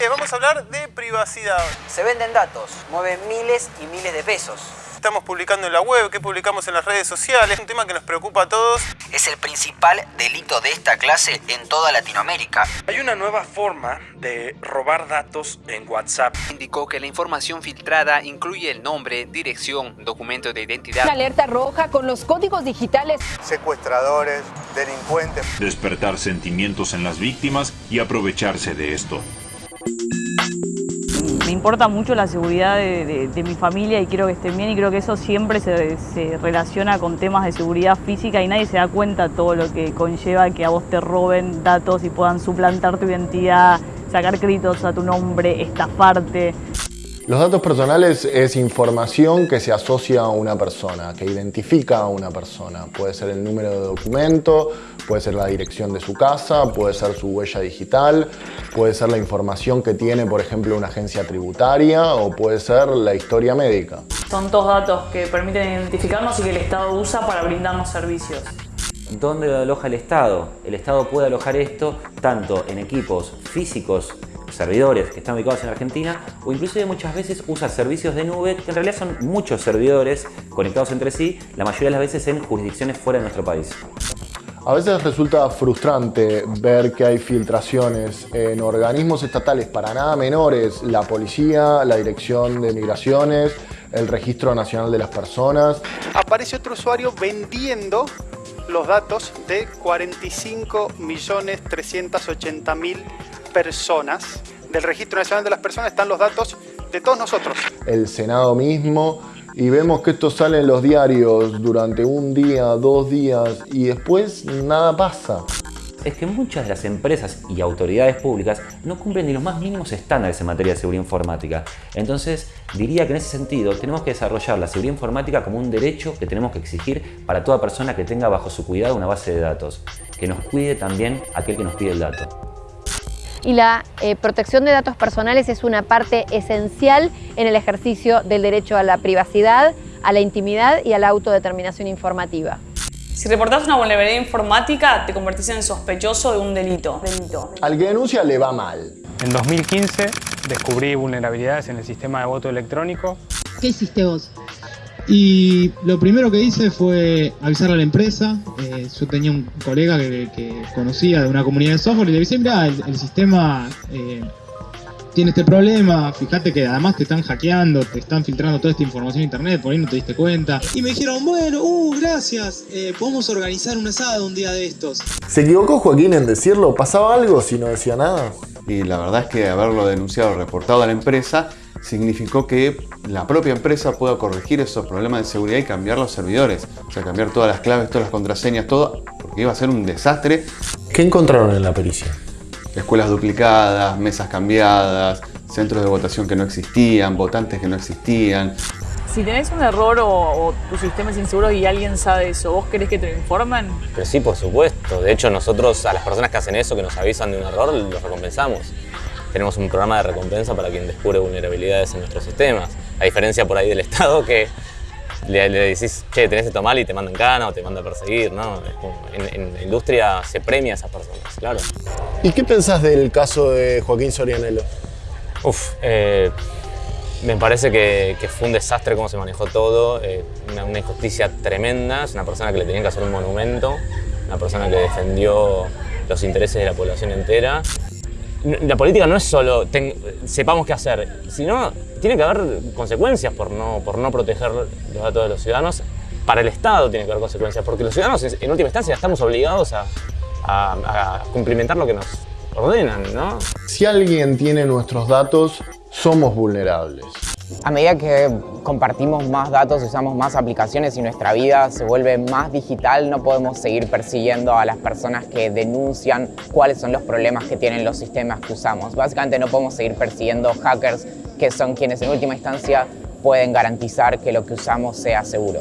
Eh, vamos a hablar de privacidad. Se venden datos, mueven miles y miles de pesos. Estamos publicando en la web, que publicamos en las redes sociales, es un tema que nos preocupa a todos. Es el principal delito de esta clase en toda Latinoamérica. Hay una nueva forma de robar datos en WhatsApp. Indicó que la información filtrada incluye el nombre, dirección, documento de identidad. La alerta roja con los códigos digitales. Secuestradores, delincuentes. Despertar sentimientos en las víctimas y aprovecharse de esto. Me importa mucho la seguridad de, mi familia y quiero que estén bien y creo que eso siempre se, se, relaciona con temas de seguridad física y nadie se da cuenta todo lo que conlleva que a vos te roben datos y puedan suplantar tu identidad, sacar créditos a tu nombre, estafarte. Los datos personales es información que se asocia a una persona, que identifica a una persona. Puede ser el número de documento, puede ser la dirección de su casa, puede ser su huella digital, puede ser la información que tiene, por ejemplo, una agencia tributaria o puede ser la historia médica. Son todos datos que permiten identificarnos y que el Estado usa para brindarnos servicios. ¿Dónde lo aloja el Estado? El Estado puede alojar esto tanto en equipos físicos servidores que están ubicados en Argentina o inclusive muchas veces usa servicios de nube que en realidad son muchos servidores conectados entre sí, la mayoría de las veces en jurisdicciones fuera de nuestro país. A veces resulta frustrante ver que hay filtraciones en organismos estatales para nada menores, la policía, la dirección de migraciones, el registro nacional de las personas. Aparece otro usuario vendiendo los datos de 45.380.000 personas. Del Registro Nacional de las Personas están los datos de todos nosotros. El Senado mismo y vemos que esto sale en los diarios durante un día, dos días y después nada pasa. Es que muchas de las empresas y autoridades públicas no cumplen ni los más mínimos estándares en materia de seguridad informática. Entonces, diría que en ese sentido tenemos que desarrollar la seguridad informática como un derecho que tenemos que exigir para toda persona que tenga bajo su cuidado una base de datos, que nos cuide también aquel que nos pide el dato y la eh, protección de datos personales es una parte esencial en el ejercicio del derecho a la privacidad, a la intimidad y a la autodeterminación informativa. Si reportas una vulnerabilidad informática, te convertís en sospechoso de un delito. Al que denuncia le va mal. En 2015 descubrí vulnerabilidades en el sistema de voto electrónico. ¿Qué hiciste vos? Y lo primero que hice fue avisar a la empresa. Yo tenía un colega que, conocía de una comunidad de software y le dije, mira, el, sistema eh, tiene este problema, fíjate que además te están hackeando, te están filtrando toda esta información en internet, por ahí no te diste cuenta. Y me dijeron, bueno, uh, gracias, eh, podemos organizar un asado un día de estos. ¿Se equivocó Joaquín en decirlo? ¿Pasaba algo si no decía nada? Y la verdad es que haberlo denunciado, reportado a la empresa, significó que la propia empresa pueda corregir esos problemas de seguridad y cambiar los servidores. O sea, cambiar todas las claves, todas las contraseñas, todo, porque iba a ser un desastre. ¿Qué encontraron en la pericia? Escuelas duplicadas, mesas cambiadas, centros de votación que no existían, votantes que no existían. Si tenés un error o, tu sistema es inseguro y alguien sabe eso, ¿vos querés que te lo informen? Pero sí, por supuesto. De hecho, nosotros a las personas que hacen eso, que nos avisan de un error, los recompensamos tenemos un programa de recompensa para quien descubre vulnerabilidades en nuestros sistemas. A diferencia por ahí del Estado que le, decís, che, tenés esto mal y te mandan cana o te manda a perseguir, ¿no? En, la industria se premia a esas personas, claro. ¿Y qué pensás del caso de Joaquín Sorianelo? Uf, eh, me parece que, fue un desastre cómo se manejó todo, eh, una, injusticia tremenda, es una persona que le tenían que hacer un monumento, una persona que defendió los intereses de la población entera la política no es solo sepamos qué hacer, sino tiene que haber consecuencias por no, por no proteger los datos de los ciudadanos. Para el Estado tiene que haber consecuencias, porque los ciudadanos en última instancia estamos obligados a, a cumplimentar lo que nos ordenan, ¿no? Si alguien tiene nuestros datos, somos vulnerables. A medida que compartimos más datos, usamos más aplicaciones y nuestra vida se vuelve más digital, no podemos seguir persiguiendo a las personas que denuncian cuáles son los problemas que tienen los sistemas que usamos. Básicamente no podemos seguir persiguiendo hackers que son quienes en última instancia pueden garantizar que lo que usamos sea seguro.